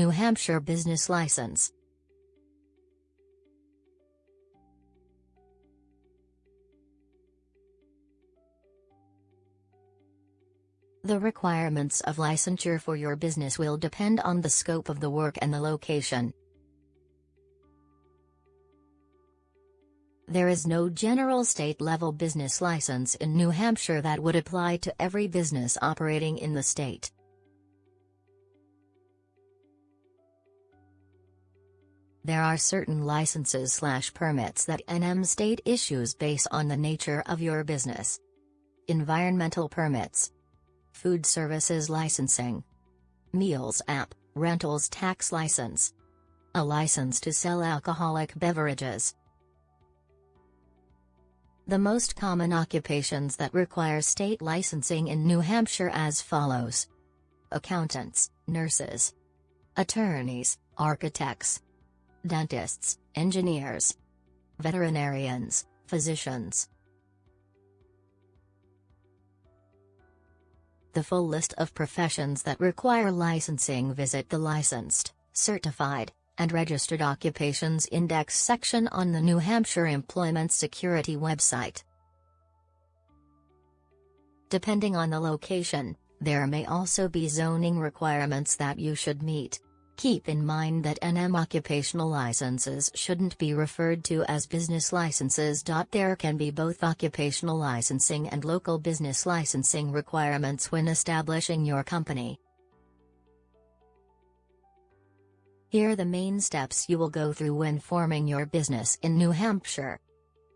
New Hampshire business license. The requirements of licensure for your business will depend on the scope of the work and the location. There is no general state-level business license in New Hampshire that would apply to every business operating in the state. There are certain licenses slash permits that NM state issues based on the nature of your business. Environmental permits. Food services licensing. Meals app, rentals tax license. A license to sell alcoholic beverages. The most common occupations that require state licensing in New Hampshire as follows. Accountants, nurses, attorneys, architects, dentists, engineers, veterinarians, physicians. The full list of professions that require licensing visit the licensed, certified, and Registered Occupations Index section on the New Hampshire Employment Security website. Depending on the location, there may also be zoning requirements that you should meet. Keep in mind that NM occupational licenses shouldn't be referred to as business licenses. There can be both occupational licensing and local business licensing requirements when establishing your company. Here are the main steps you will go through when forming your business in New Hampshire.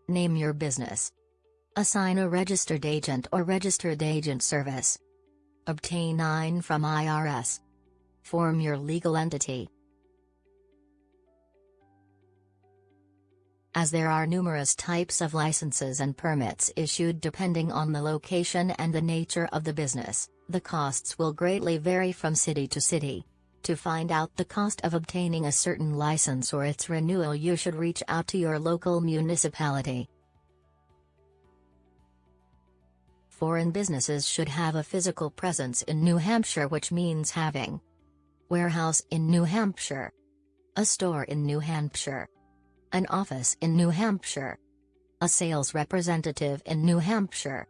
Name your business. Assign a registered agent or registered agent service. Obtain EIN from IRS. Form your legal entity. As there are numerous types of licenses and permits issued depending on the location and the nature of the business, the costs will greatly vary from city to city. To find out the cost of obtaining a certain license or its renewal you should reach out to your local municipality. Foreign businesses should have a physical presence in New Hampshire which means having warehouse in New Hampshire, a store in New Hampshire, an office in New Hampshire, a sales representative in New Hampshire,